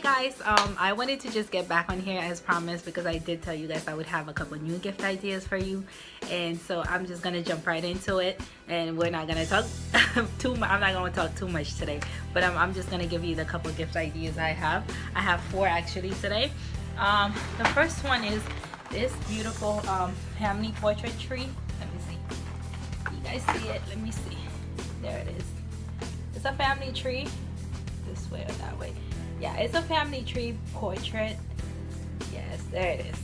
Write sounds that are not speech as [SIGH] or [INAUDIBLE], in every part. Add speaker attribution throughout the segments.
Speaker 1: guys. Um i wanted to just get back on here as promised because i did tell you guys i would have a couple new gift ideas for you. And so i'm just gonna jump right into it. And we're not gonna talk [LAUGHS] too much i'm not gonna talk too much today. But I'm, I'm just gonna give you the couple gift ideas i have. I have four actually today. Um the first one is this beautiful um family portrait tree. Let me see. You guys see it? Let me see. There it is. It's a family tree. This way or that way yeah it's a family tree portrait. Yes there it is.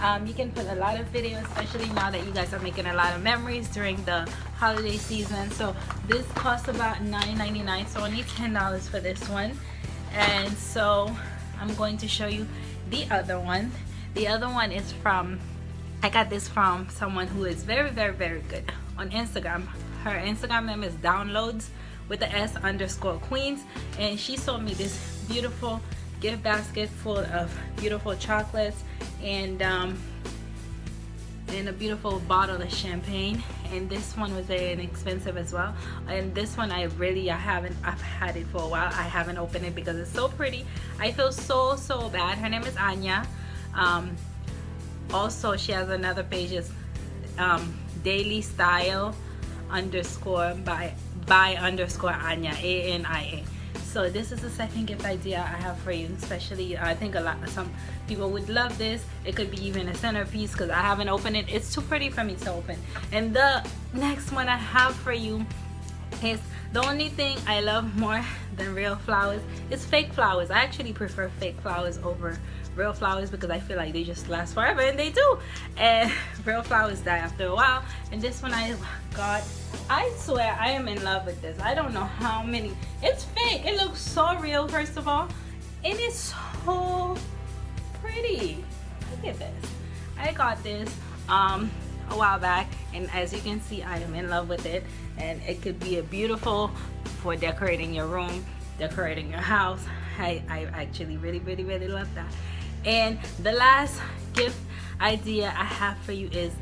Speaker 1: Um, you can put a lot of videos especially now that you guys are making a lot of memories during the holiday season. So this costs about $9.99 so only $10 for this one. And so I'm going to show you the other one. The other one is from I got this from someone who is very very very good on Instagram. Her Instagram name is downloads with the S underscore queens. And she sold me this beautiful gift basket full of beautiful chocolates and um, and a beautiful bottle of champagne. And this one was inexpensive as well. And this one I really I haven't I've had it for a while. I haven't opened it because it's so pretty. I feel so so bad. Her name is Ania. Um, also she has another page. Is um, daily style underscore by by underscore Ania A-N-I-A so this is the second gift idea I have for you especially I think a lot some people would love this. It could be even a centerpiece because I haven't opened it. It's too pretty for me to open. And the next one I have for you is the only thing I love [LAUGHS] more than real flowers is fake flowers. I actually prefer fake flowers over real flowers because I feel like they just last forever and they do. And [LAUGHS] real flowers die after a while. And this one I got I swear I am in love with this. I don't know how many. It's fake. It looks so real first of all. And it's so pretty. Look at this. I got this um a while back and as you can see I am in love with it. And it could be a beautiful for decorating your room decorating your house. I, I actually really really really love that. And the last gift idea I have for you is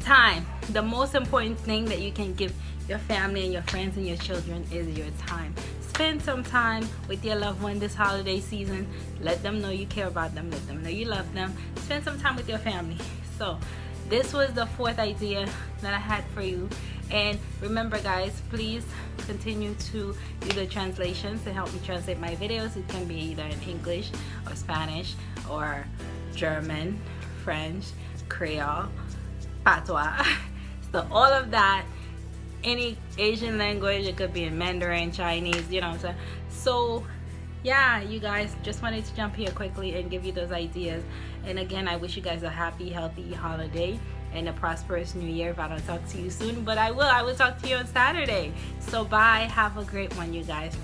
Speaker 1: time. The most important thing that you can give your family and your friends and your children is your time. Spend some time with your loved one this holiday season. Let them know you care about them. Let them know you love them. Spend some time with your family. So this was the fourth idea that I had for you. And remember guys please continue to do the translations to help me translate my videos. It can be either in English or Spanish or German French Creole patois. [LAUGHS] So all of that any Asian language it could be in Mandarin Chinese you know so yeah you guys just wanted to jump here quickly and give you those ideas. And again I wish you guys a happy healthy holiday and a prosperous new year if I don't talk to you soon. But I will I will talk to you on Saturday. So bye have a great one you guys